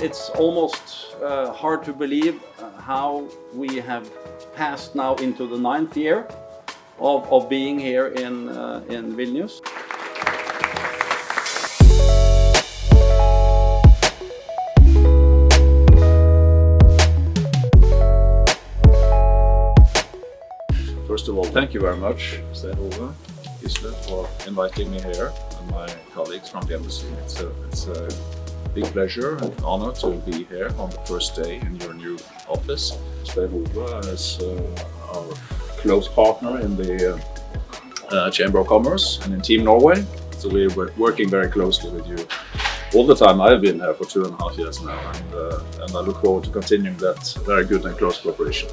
it's almost uh, hard to believe uh, how we have passed now into the ninth year of, of being here in, uh, in Vilnius. First of all, thank you very much, Sten Ove, Gisle, for inviting me here and my colleagues from the embassy. It's a, it's a big pleasure and honor to be here on the first day in your new office. Sten Ove is uh, our close partner in the uh, uh, Chamber of Commerce and in Team Norway. So we're working very closely with you all the time I've been here for two and a half years now and, uh, and I look forward to continuing that very good and close cooperation.